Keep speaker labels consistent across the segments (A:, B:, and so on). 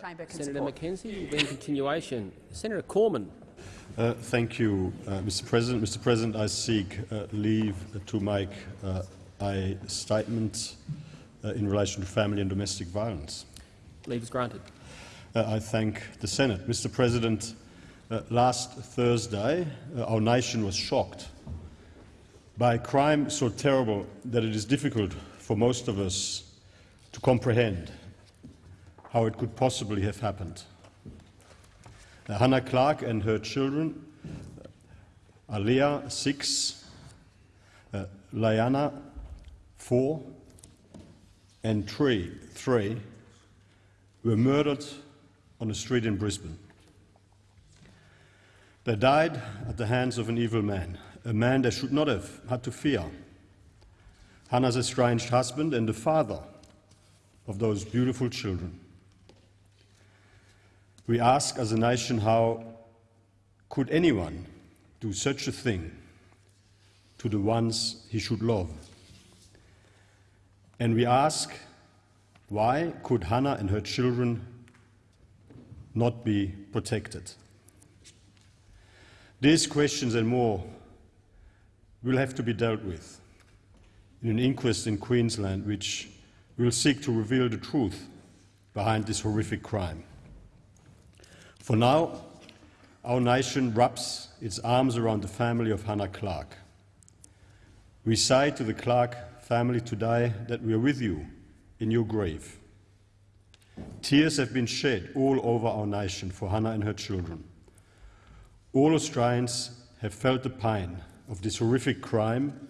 A: Chamber can
B: Senator
A: support.
B: McKenzie will be in continuation. Senator Cormann.
C: Uh, thank you, uh, Mr. President. Mr. President, I seek uh, leave to make uh, a statement uh, in relation to family and domestic violence.
B: Leave is granted.
C: Uh, I thank the Senate. Mr. President, uh, last Thursday uh, our nation was shocked by a crime so terrible that it is difficult for most of us to comprehend how it could possibly have happened. Uh, Hannah Clarke and her children, uh, Aaliyah, six, uh, Laianah, four, and Tree, three, were murdered on a street in Brisbane. They died at the hands of an evil man, a man they should not have had to fear. Hannah's estranged husband and the father of those beautiful children. We ask as a nation how could anyone do such a thing to the ones he should love? And we ask why could Hannah and her children not be protected? These questions and more will have to be dealt with in an inquest in Queensland which will seek to reveal the truth behind this horrific crime. For now, our nation wraps its arms around the family of Hannah Clarke. We say to the Clarke family today that we are with you in your grave. Tears have been shed all over our nation for Hannah and her children. All Australians have felt the pain of this horrific crime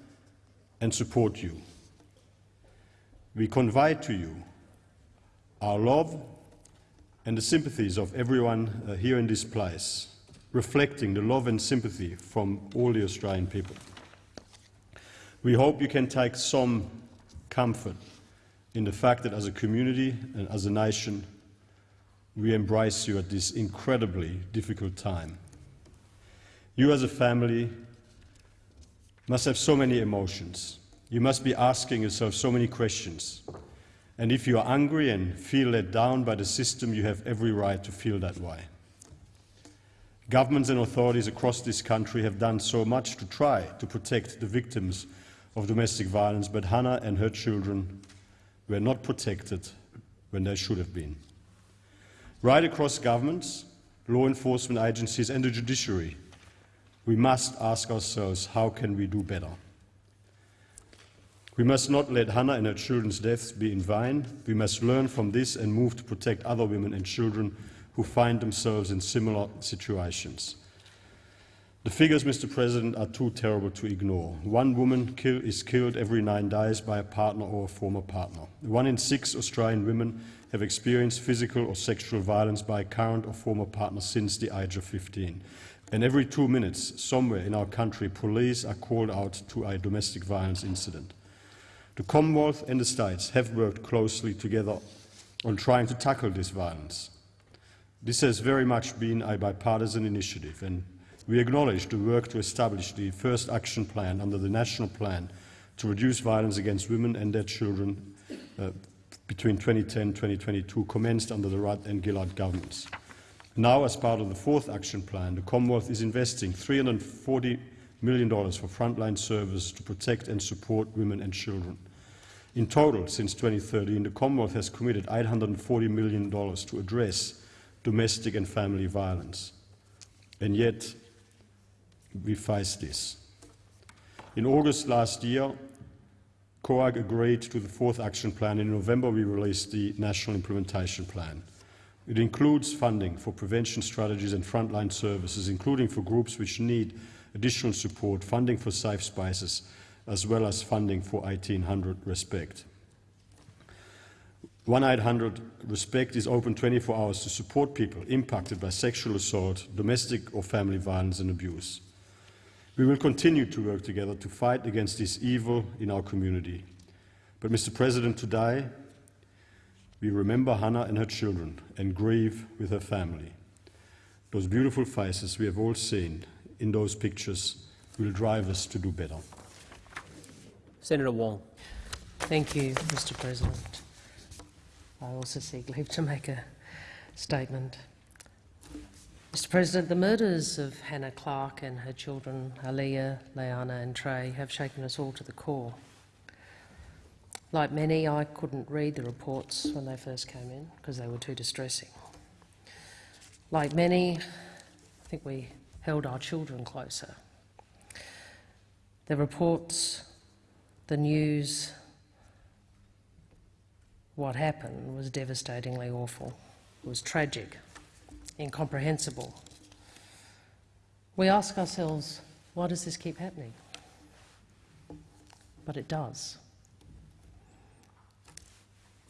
C: and support you. We convey to you our love and the sympathies of everyone uh, here in this place, reflecting the love and sympathy from all the Australian people. We hope you can take some comfort in the fact that as a community and as a nation, we embrace you at this incredibly difficult time. You as a family must have so many emotions. You must be asking yourself so many questions. And if you are angry and feel let down by the system, you have every right to feel that way. Governments and authorities across this country have done so much to try to protect the victims of domestic violence, but Hannah and her children were not protected when they should have been. Right across governments, law enforcement agencies and the judiciary, we must ask ourselves, how can we do better? We must not let Hannah and her children's deaths be in vain. We must learn from this and move to protect other women and children who find themselves in similar situations. The figures, Mr. President, are too terrible to ignore. One woman kill, is killed every nine days by a partner or a former partner. One in six Australian women have experienced physical or sexual violence by a current or former partner since the age of 15. And every two minutes, somewhere in our country, police are called out to a domestic violence incident. The Commonwealth and the States have worked closely together on trying to tackle this violence. This has very much been a bipartisan initiative, and we acknowledge the work to establish the first action plan under the National Plan to reduce violence against women and their children uh, between 2010 and 2022 commenced under the Rudd and Gillard governments. Now, as part of the fourth action plan, the Commonwealth is investing $340 million dollars for frontline service to protect and support women and children. In total, since 2013, the Commonwealth has committed $840 million to address domestic and family violence. And yet, we face this. In August last year, COAG agreed to the fourth action plan. In November, we released the National Implementation Plan. It includes funding for prevention strategies and frontline services, including for groups which need additional support, funding for safe spaces, as well as funding for 1800 Respect. 1800 Respect is open 24 hours to support people impacted by sexual assault, domestic or family violence and abuse. We will continue to work together to fight against this evil in our community. But, Mr. President, today we remember Hannah and her children and grieve with her family. Those beautiful faces we have all seen in those pictures will drive us to do better.
B: Senator Wong.
D: Thank you, Mr President. I also seek leave to make a
A: statement. Mr President, the murders of Hannah Clarke and her children, Aaliyah, Leanna and Trey, have shaken us all to the core. Like many, I couldn't read the reports when they first came in because they were too distressing. Like many, I think we held our children closer. The reports, the news, what happened was devastatingly awful. It was tragic, incomprehensible. We ask ourselves, why does this keep happening? But it does.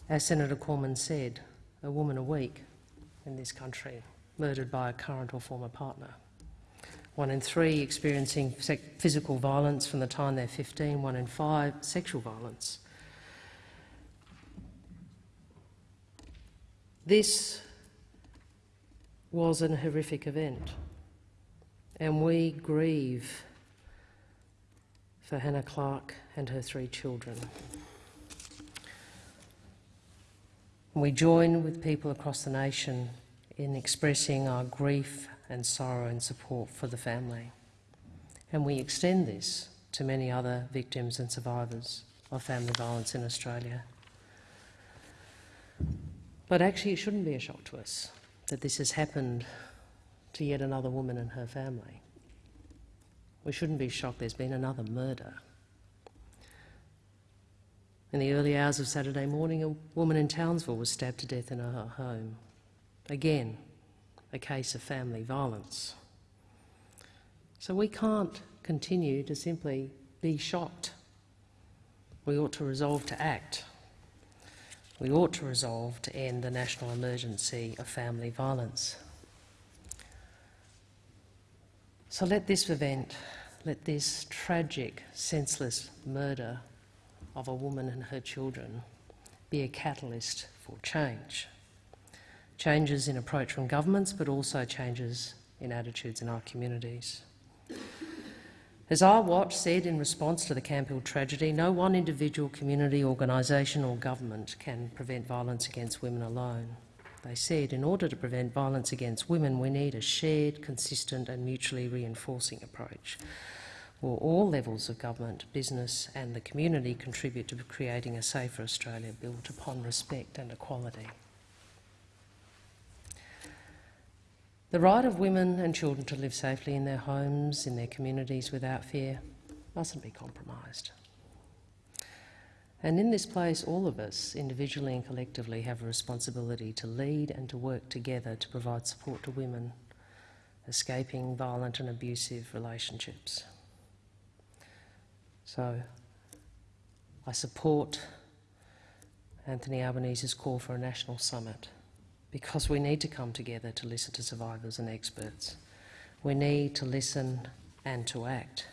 A: As Senator Cormann said, a woman a week in this country murdered by a current or former partner. One in three experiencing physical violence from the time they're 15, one in five sexual violence. This was an horrific event, and we grieve for Hannah Clarke and her three children. We join with people across the nation in expressing our grief and sorrow and support for the family. And we extend this to many other victims and survivors of family violence in Australia. But actually, it shouldn't be a shock to us that this has happened to yet another woman and her family. We shouldn't be shocked there's been another murder. In the early hours of Saturday morning, a woman in Townsville was stabbed to death in her home. Again, a case of family violence. So we can't continue to simply be shocked. We ought to resolve to act. We ought to resolve to end the national emergency of family violence. So let this event, let this tragic, senseless murder of a woman and her children be a catalyst for change. Changes in approach from governments, but also changes in attitudes in our communities. As Our Watch said in response to the Camp tragedy, no one individual, community, organisation or government can prevent violence against women alone. They said in order to prevent violence against women, we need a shared, consistent and mutually reinforcing approach where all levels of government, business and the community contribute to creating a safer Australia built upon respect and equality. The right of women and children to live safely in their homes, in their communities without fear, mustn't be compromised. And in this place, all of us, individually and collectively, have a responsibility to lead and to work together to provide support to women escaping violent and abusive relationships. So I support Anthony Albanese's call for a national summit because we need to come together to listen to survivors and experts. We need to listen and to act,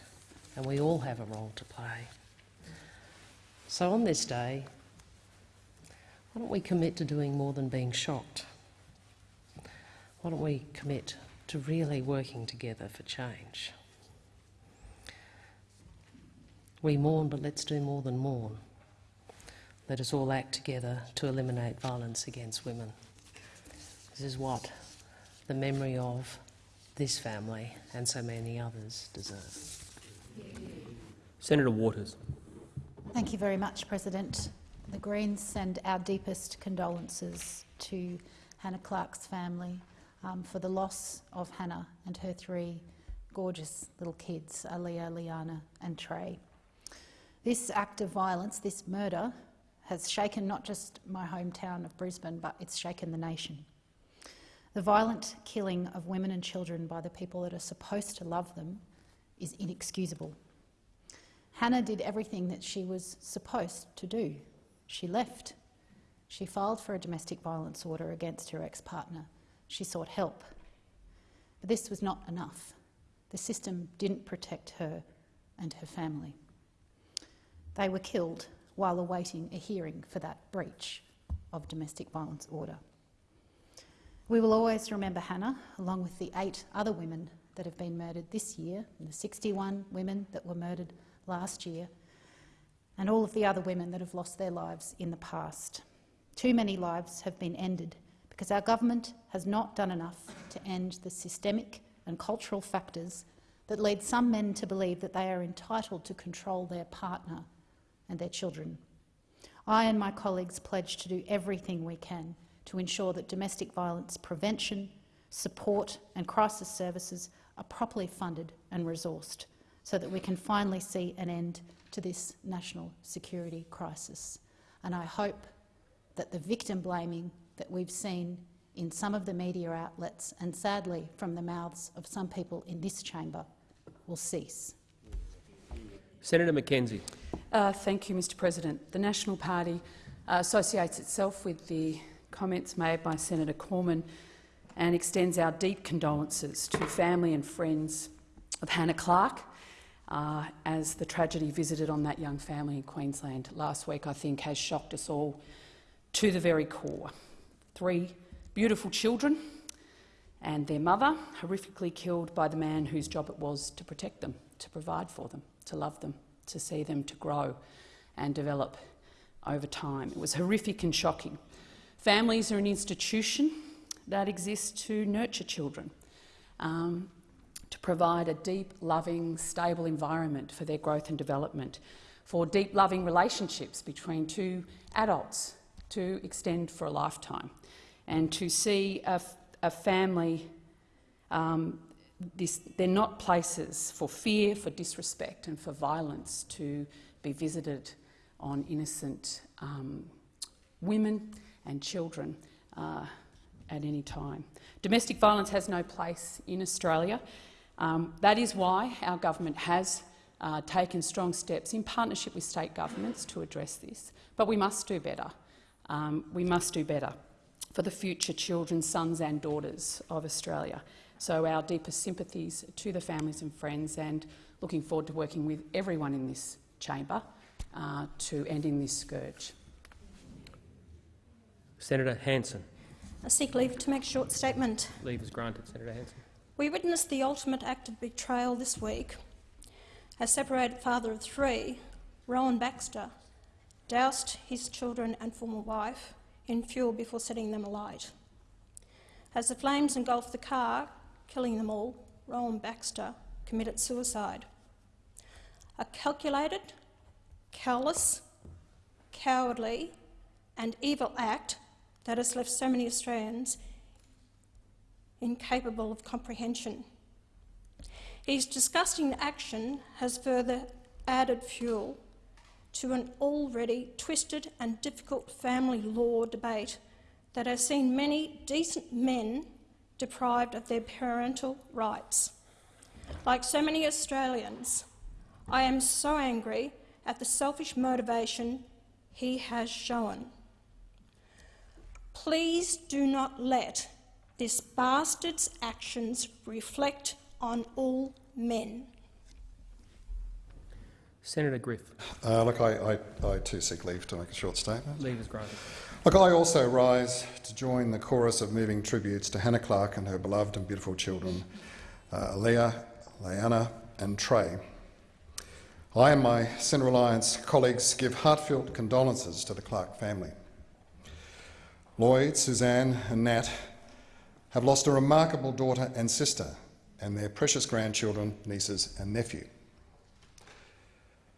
A: and we all have a role to play. So on this day, why don't we commit to doing more than being shocked? Why don't we commit to really working together for change? We mourn, but let's do more than mourn. Let us all act together to eliminate violence against women. This is what the memory of this family and so many others deserve.
B: Senator Waters.
D: Thank you very much, President. The Greens send our deepest condolences to Hannah Clarke's family um, for the loss of Hannah and her three gorgeous little kids, Aaliyah, Leanna and Trey. This act of violence, this murder, has shaken not just my hometown of Brisbane, but it's shaken the nation. The violent killing of women and children by the people that are supposed to love them is inexcusable. Hannah did everything that she was supposed to do. She left. She filed for a domestic violence order against her ex-partner. She sought help. But this was not enough. The system didn't protect her and her family. They were killed while awaiting a hearing for that breach of domestic violence order. We will always remember Hannah, along with the eight other women that have been murdered this year, the 61 women that were murdered last year, and all of the other women that have lost their lives in the past. Too many lives have been ended because our government has not done enough to end the systemic and cultural factors that lead some men to believe that they are entitled to control their partner and their children. I and my colleagues pledge to do everything we can to ensure that domestic violence prevention, support and crisis services are properly funded and resourced so that we can finally see an end to this national security crisis. And I hope that the victim blaming that we've seen in some of the media outlets and sadly from the mouths of some people in this chamber will cease.
B: Senator McKenzie.
E: Uh, thank you, Mr President. The National Party associates itself with the comments made by Senator Cormann and extends our deep condolences to family and friends of Hannah Clarke uh, as the tragedy visited on that young family in Queensland last week, I think, has shocked us all to the very core. Three beautiful children and their mother horrifically killed by the man whose job it was to protect them, to provide for them, to love them, to see them to grow and develop over time. It was horrific and shocking. Families are an institution that exists to nurture children, um, to provide a deep, loving, stable environment for their growth and development, for deep, loving relationships between two adults to extend for a lifetime, and to see a, a family um, this, they're not places for fear, for disrespect and for violence to be visited on innocent um, women and children uh, at any time. Domestic violence has no place in Australia. Um, that is why our government has uh, taken strong steps in partnership with state governments to address this. But we must do better. Um, we must do better for the future children, sons and daughters of Australia. So our deepest sympathies to the families and friends and looking forward to working with everyone in this chamber uh, to ending this scourge.
B: Senator Hanson.
F: I seek leave to make a short statement.
B: Leave is granted. Senator Hanson.
F: We witnessed the ultimate act of betrayal this week. A separated father of three, Rowan Baxter, doused his children and former wife in fuel before setting them alight. As the flames engulfed the car, killing them all, Rowan Baxter committed suicide. A calculated, callous, cowardly and evil act that has left so many Australians incapable of comprehension. His disgusting action has further added fuel to an already twisted and difficult family law debate that has seen many decent men deprived of their parental rights. Like so many Australians, I am so angry at the selfish motivation he has shown. Please do not let this bastard's actions reflect on all men.
B: Senator Griff.
G: Uh, look, I, I, I too seek leave to make a short statement.
B: Leave is granted.
G: Look, I also rise to join the chorus of moving tributes to Hannah Clarke and her beloved and beautiful children, uh, Leah, Leanna and Trey. I and my Centre Alliance colleagues give heartfelt condolences to the Clarke family. Lloyd, Suzanne and Nat have lost a remarkable daughter and sister and their precious grandchildren, nieces and nephew.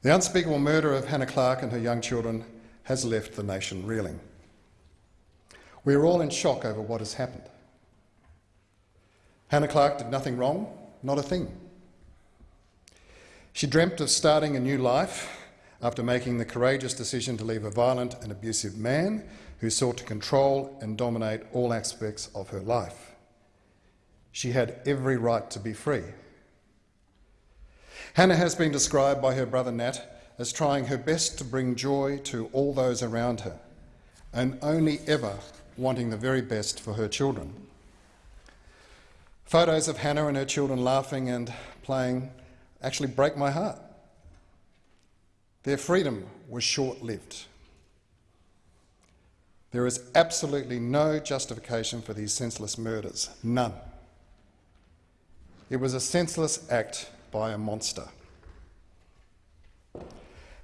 G: The unspeakable murder of Hannah Clarke and her young children has left the nation reeling. We are all in shock over what has happened. Hannah Clarke did nothing wrong, not a thing. She dreamt of starting a new life after making the courageous decision to leave a violent and abusive man who sought to control and dominate all aspects of her life. She had every right to be free. Hannah has been described by her brother Nat as trying her best to bring joy to all those around her and only ever wanting the very best for her children. Photos of Hannah and her children laughing and playing actually break my heart. Their freedom was short lived. There is absolutely no justification for these senseless murders, none. It was a senseless act by a monster.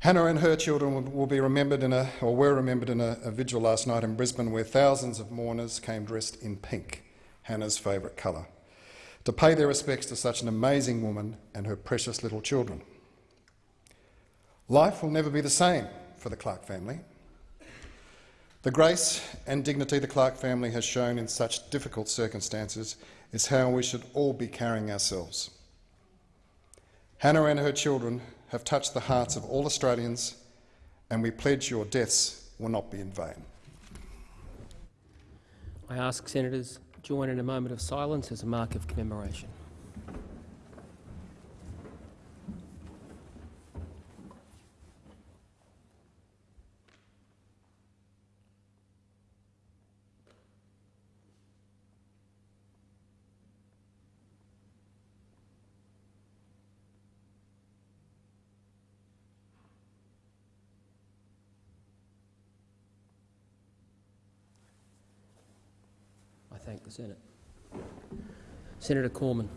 G: Hannah and her children will- will be remembered in a, or were remembered in a, a vigil last night in Brisbane where thousands of mourners came dressed in pink, Hannah's favourite colour, to pay their respects to such an amazing woman and her precious little children. Life will never be the same for the Clarke family. The grace and dignity the Clarke family has shown in such difficult circumstances is how we should all be carrying ourselves. Hannah and her children have touched the hearts of all Australians, and we pledge your deaths will not be in vain.
B: I ask senators join in a moment of silence as a mark of commemoration. Thank the Senate. Senator Cormann.